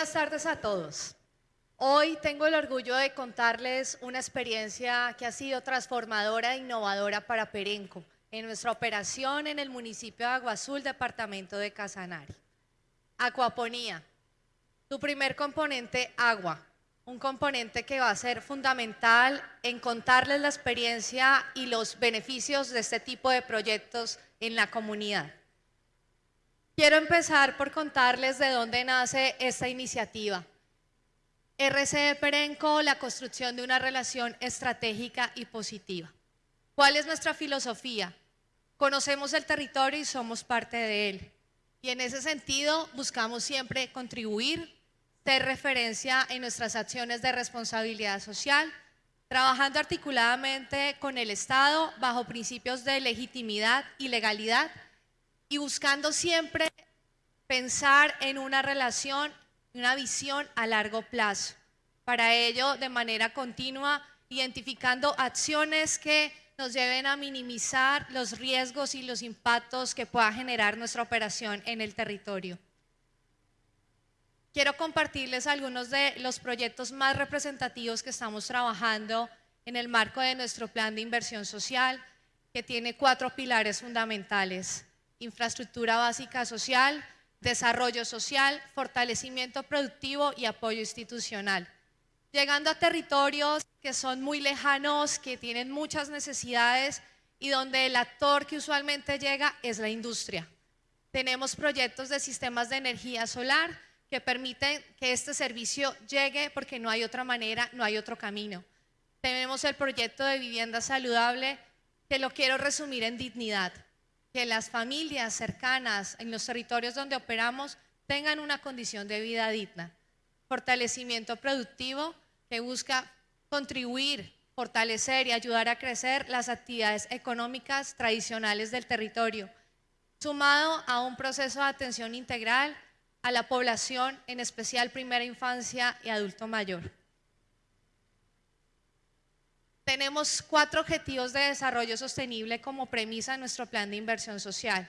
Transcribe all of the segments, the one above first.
buenas tardes a todos. Hoy tengo el orgullo de contarles una experiencia que ha sido transformadora e innovadora para Perenco en nuestra operación en el municipio de Agua Azul, departamento de Casanare. Acuaponía. Tu primer componente, agua. Un componente que va a ser fundamental en contarles la experiencia y los beneficios de este tipo de proyectos en la comunidad. Quiero empezar por contarles de dónde nace esta iniciativa. RCE Perenco, la construcción de una relación estratégica y positiva. ¿Cuál es nuestra filosofía? Conocemos el territorio y somos parte de él. Y en ese sentido buscamos siempre contribuir, ser referencia en nuestras acciones de responsabilidad social, trabajando articuladamente con el Estado bajo principios de legitimidad y legalidad y buscando siempre pensar en una relación, una visión a largo plazo. Para ello, de manera continua, identificando acciones que nos lleven a minimizar los riesgos y los impactos que pueda generar nuestra operación en el territorio. Quiero compartirles algunos de los proyectos más representativos que estamos trabajando en el marco de nuestro plan de inversión social, que tiene cuatro pilares fundamentales infraestructura básica social, desarrollo social, fortalecimiento productivo y apoyo institucional. Llegando a territorios que son muy lejanos, que tienen muchas necesidades y donde el actor que usualmente llega es la industria. Tenemos proyectos de sistemas de energía solar que permiten que este servicio llegue porque no hay otra manera, no hay otro camino. Tenemos el proyecto de vivienda saludable que lo quiero resumir en dignidad que las familias cercanas en los territorios donde operamos tengan una condición de vida digna. Fortalecimiento productivo que busca contribuir, fortalecer y ayudar a crecer las actividades económicas tradicionales del territorio, sumado a un proceso de atención integral a la población, en especial primera infancia y adulto mayor. Tenemos cuatro objetivos de desarrollo sostenible como premisa en nuestro plan de inversión social.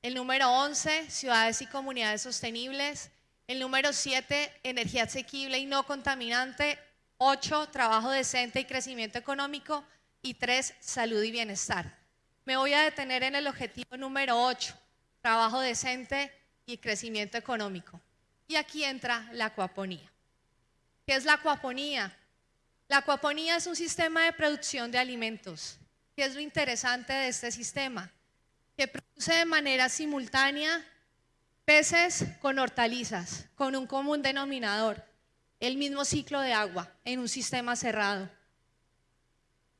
El número 11, ciudades y comunidades sostenibles. El número 7, energía asequible y no contaminante. 8, trabajo decente y crecimiento económico. Y 3, salud y bienestar. Me voy a detener en el objetivo número 8, trabajo decente y crecimiento económico. Y aquí entra la acuaponía. ¿Qué es la acuaponía? La acuaponía es un sistema de producción de alimentos. ¿Qué es lo interesante de este sistema? Que produce de manera simultánea peces con hortalizas, con un común denominador, el mismo ciclo de agua en un sistema cerrado.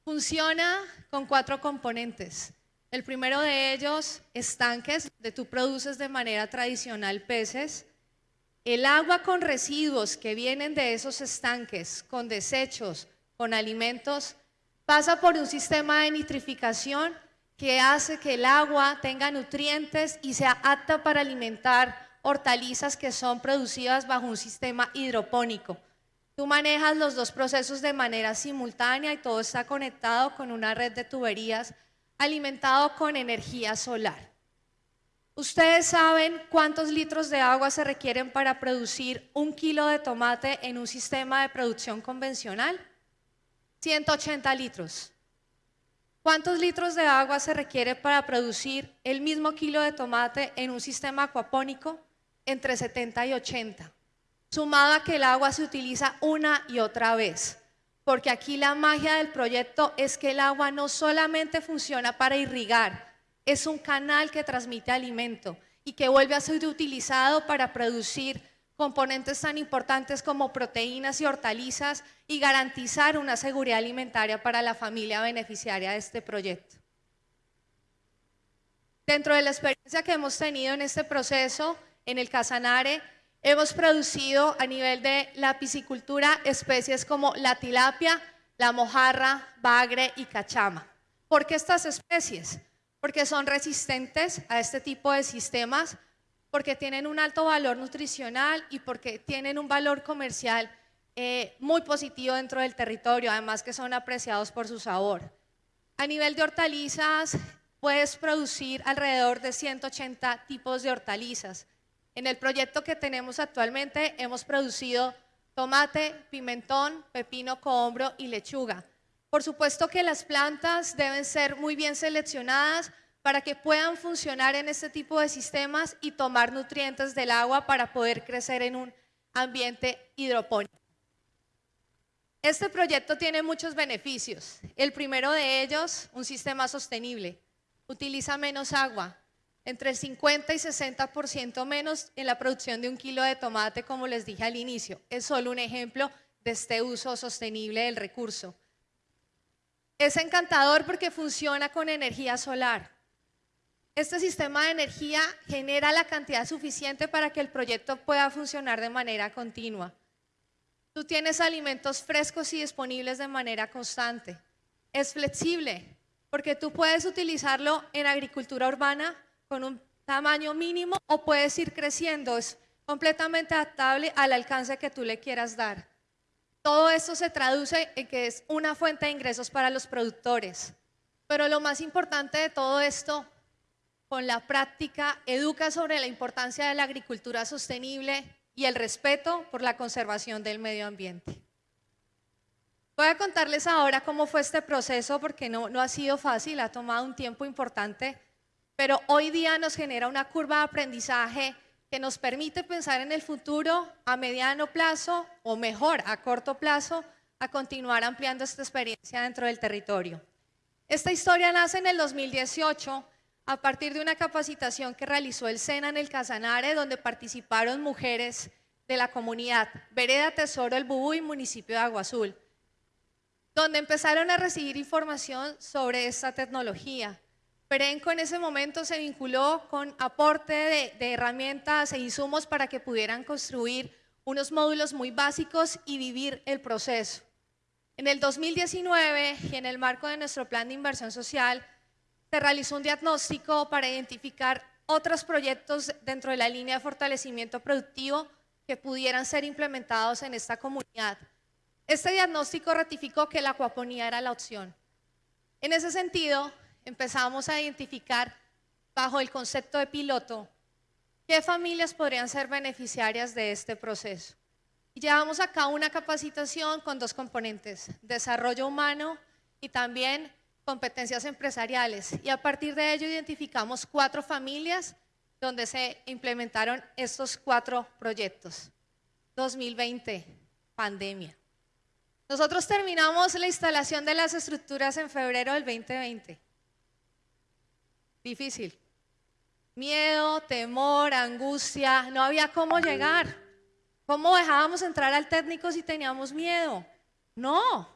Funciona con cuatro componentes. El primero de ellos, estanques, donde tú produces de manera tradicional peces, el agua con residuos que vienen de esos estanques, con desechos, con alimentos, pasa por un sistema de nitrificación que hace que el agua tenga nutrientes y sea apta para alimentar hortalizas que son producidas bajo un sistema hidropónico. Tú manejas los dos procesos de manera simultánea y todo está conectado con una red de tuberías alimentado con energía solar. ¿Ustedes saben cuántos litros de agua se requieren para producir un kilo de tomate en un sistema de producción convencional? 180 litros. ¿Cuántos litros de agua se requiere para producir el mismo kilo de tomate en un sistema acuapónico? Entre 70 y 80. Sumado a que el agua se utiliza una y otra vez. Porque aquí la magia del proyecto es que el agua no solamente funciona para irrigar, es un canal que transmite alimento y que vuelve a ser utilizado para producir componentes tan importantes como proteínas y hortalizas y garantizar una seguridad alimentaria para la familia beneficiaria de este proyecto. Dentro de la experiencia que hemos tenido en este proceso, en el Casanare, hemos producido a nivel de la piscicultura especies como la tilapia, la mojarra, bagre y cachama. ¿Por qué estas especies? Porque son resistentes a este tipo de sistemas, porque tienen un alto valor nutricional y porque tienen un valor comercial eh, muy positivo dentro del territorio, además que son apreciados por su sabor. A nivel de hortalizas, puedes producir alrededor de 180 tipos de hortalizas. En el proyecto que tenemos actualmente hemos producido tomate, pimentón, pepino cohombro y lechuga. Por supuesto que las plantas deben ser muy bien seleccionadas para que puedan funcionar en este tipo de sistemas y tomar nutrientes del agua para poder crecer en un ambiente hidropónico. Este proyecto tiene muchos beneficios. El primero de ellos, un sistema sostenible. Utiliza menos agua, entre el 50 y 60% menos en la producción de un kilo de tomate, como les dije al inicio. Es solo un ejemplo de este uso sostenible del recurso. Es encantador porque funciona con energía solar. Este sistema de energía genera la cantidad suficiente para que el proyecto pueda funcionar de manera continua. Tú tienes alimentos frescos y disponibles de manera constante. Es flexible porque tú puedes utilizarlo en agricultura urbana con un tamaño mínimo o puedes ir creciendo. Es completamente adaptable al alcance que tú le quieras dar. Todo esto se traduce en que es una fuente de ingresos para los productores. Pero lo más importante de todo esto, con la práctica, educa sobre la importancia de la agricultura sostenible y el respeto por la conservación del medio ambiente. Voy a contarles ahora cómo fue este proceso porque no, no ha sido fácil, ha tomado un tiempo importante, pero hoy día nos genera una curva de aprendizaje que nos permite pensar en el futuro a mediano plazo o mejor a corto plazo a continuar ampliando esta experiencia dentro del territorio. Esta historia nace en el 2018 a partir de una capacitación que realizó el SENA en el Casanare, donde participaron mujeres de la comunidad Vereda Tesoro El Bubú y municipio de Agua Azul, donde empezaron a recibir información sobre esta tecnología. Perenco en ese momento se vinculó con aporte de, de, herramientas e insumos para que pudieran construir unos módulos muy básicos y vivir el proceso. En el 2019 y en el marco de nuestro plan de inversión social, se realizó un diagnóstico para identificar otros proyectos dentro de la línea de fortalecimiento productivo que pudieran ser implementados en esta comunidad. Este diagnóstico ratificó que la acuaponía era la opción. En ese sentido, empezamos a identificar bajo el concepto de piloto qué familias podrían ser beneficiarias de este proceso. Y llevamos a cabo una capacitación con dos componentes, desarrollo humano y también competencias empresariales. Y a partir de ello identificamos cuatro familias donde se implementaron estos cuatro proyectos. 2020, pandemia. Nosotros terminamos la instalación de las estructuras en febrero del 2020. Difícil. Miedo, temor, angustia, no había cómo llegar. ¿Cómo dejábamos entrar al técnico si teníamos miedo? No.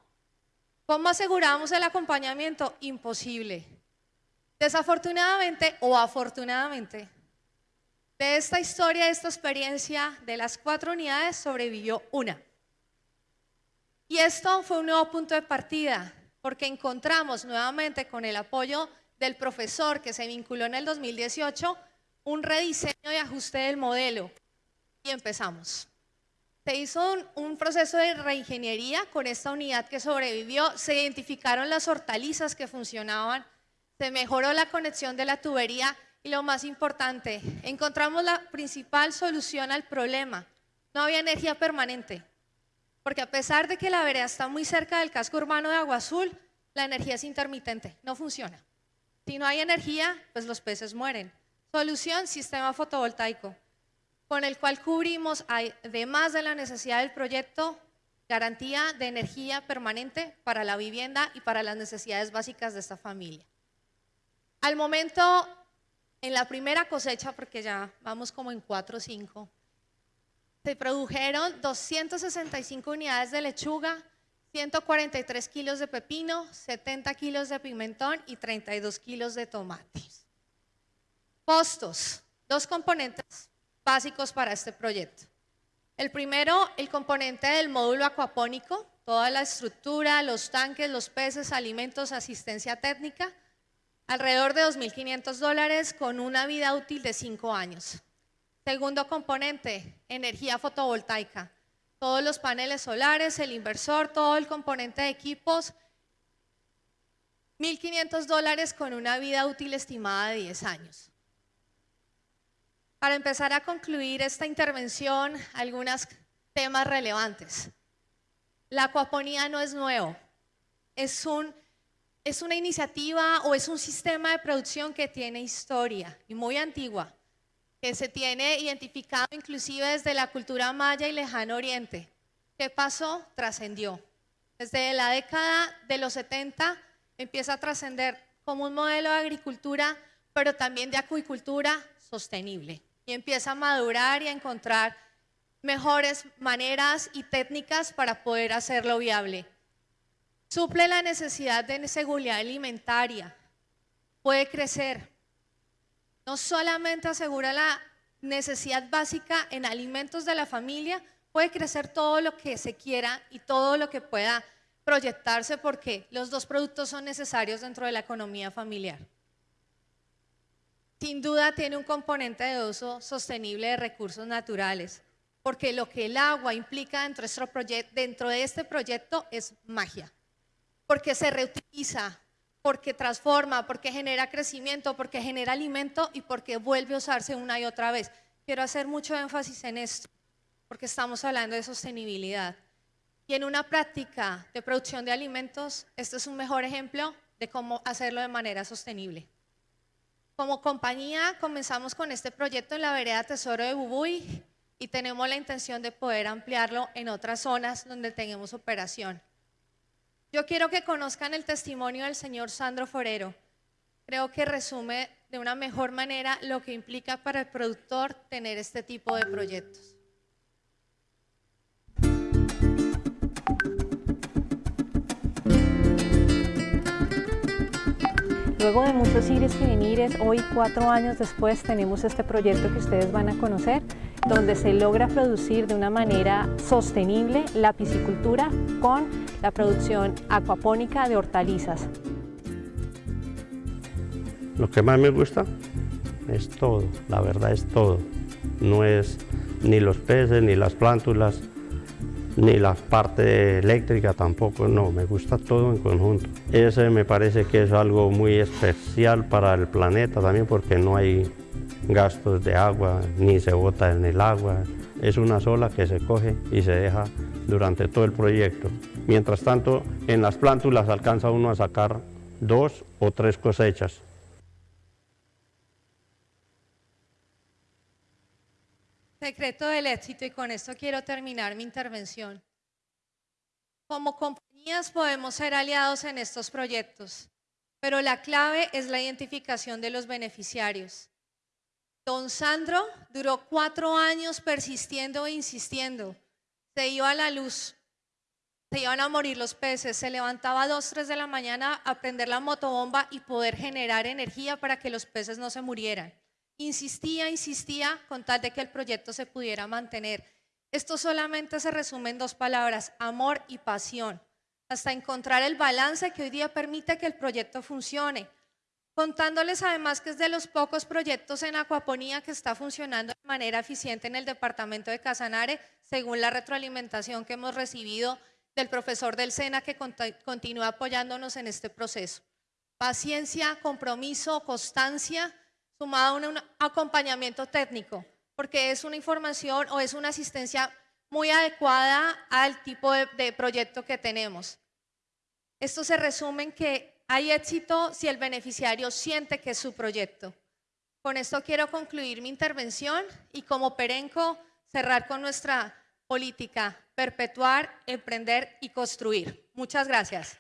¿Cómo asegurábamos el acompañamiento? Imposible. Desafortunadamente o afortunadamente, de esta historia, de esta experiencia, de las cuatro unidades sobrevivió una. Y esto fue un nuevo punto de partida, porque encontramos nuevamente con el apoyo del profesor que se vinculó en el 2018 un rediseño y ajuste del modelo. Y empezamos. Se hizo un, proceso de reingeniería con esta unidad que sobrevivió, se identificaron las hortalizas que funcionaban, se mejoró la conexión de la tubería y lo más importante, encontramos la principal solución al problema. No había energía permanente, porque a pesar de que la vereda está muy cerca del casco urbano de Agua Azul, la energía es intermitente, no funciona. Si no hay energía, pues los peces mueren. Solución, sistema fotovoltaico, con el cual cubrimos, además de la necesidad del proyecto, garantía de energía permanente para la vivienda y para las necesidades básicas de esta familia. Al momento, en la primera cosecha, porque ya vamos como en 4 o 5, se produjeron 265 unidades de lechuga, 143 kilos de pepino, 70 kilos de pimentón y 32 kilos de tomates. Costos, dos componentes básicos para este proyecto. El primero, el componente del módulo acuapónico, toda la estructura, los tanques, los peces, alimentos, asistencia técnica, alrededor de 2.500 dólares con una vida útil de 5 años. Segundo componente, energía fotovoltaica, todos los paneles solares, el inversor, todo el componente de equipos, 1.500 dólares con una vida útil estimada de 10 años. Para empezar a concluir esta intervención, algunos temas relevantes. La acuaponía no es nuevo, es, es una iniciativa o es un sistema de producción que tiene historia y muy antigua, que se tiene identificado inclusive desde la cultura maya y lejano oriente. ¿Qué pasó? Trascendió. Desde la década de los 70 empieza a trascender como un modelo de agricultura, pero también de acuicultura sostenible. Y empieza a madurar y a encontrar mejores maneras y técnicas para poder hacerlo viable. Suple la necesidad de seguridad alimentaria, puede crecer. No solamente asegura la necesidad básica en alimentos de la familia, puede crecer todo lo que se quiera y todo lo que pueda proyectarse porque los dos productos son necesarios dentro de la economía familiar. Sin duda tiene un componente de uso sostenible de recursos naturales, porque lo que el agua implica dentro de, de este proyecto es magia, porque se reutiliza, porque transforma, porque genera crecimiento, porque genera alimento y porque vuelve a usarse una y otra vez. Quiero hacer mucho énfasis en esto porque estamos hablando de sostenibilidad. Y en una práctica de producción de alimentos, este es un mejor ejemplo de cómo hacerlo de manera sostenible. Como compañía comenzamos con este proyecto en la vereda Tesoro de Bubuy y tenemos la intención de poder ampliarlo en otras zonas donde tengamos operación. Yo quiero que conozcan el testimonio del señor Sandro Forero. Creo que resume de una mejor manera lo que implica para el productor tener este tipo de proyectos. Luego de muchos ires y venires, hoy cuatro años después tenemos este proyecto que ustedes van a conocer, donde se logra producir de una manera sostenible la piscicultura con la producción acuapónica de hortalizas. Lo que más me gusta es todo, la verdad es todo. No es ni los peces, ni las plántulas, ni la parte eléctrica tampoco, no, me gusta todo en conjunto. Ese me parece que es algo muy especial para el planeta también porque no hay gastos de agua, ni se bota en el agua, es una sola que se coge y se deja durante todo el proyecto. Mientras tanto, en las plántulas alcanza uno a sacar dos o tres cosechas. Secreto del éxito, y con esto quiero terminar mi intervención. Como compañías podemos ser aliados en estos proyectos, pero la clave es la identificación de los beneficiarios. Don Sandro duró cuatro años persistiendo e insistiendo. Se iba a la luz, se iban a morir los peces, se levantaba a dos, tres de la mañana a prender la motobomba y poder generar energía para que los peces no se murieran insistía, insistía con tal de que el proyecto se pudiera mantener. Esto solamente se resume en dos palabras, amor y pasión, hasta encontrar el balance que hoy día permite que el proyecto funcione. Contándoles además que es de los pocos proyectos en acuaponía que está funcionando de manera eficiente en el departamento de Casanare, según la retroalimentación que hemos recibido del profesor del SENA que continúa apoyándonos en este proceso. Paciencia, compromiso, constancia sumado a un acompañamiento técnico, porque es una información o es una asistencia muy adecuada al tipo de, proyecto que tenemos. Esto se resume en que hay éxito si el beneficiario siente que es su proyecto. Con esto quiero concluir mi intervención y como Perenco cerrar con nuestra política, perpetuar, emprender y construir. Muchas gracias.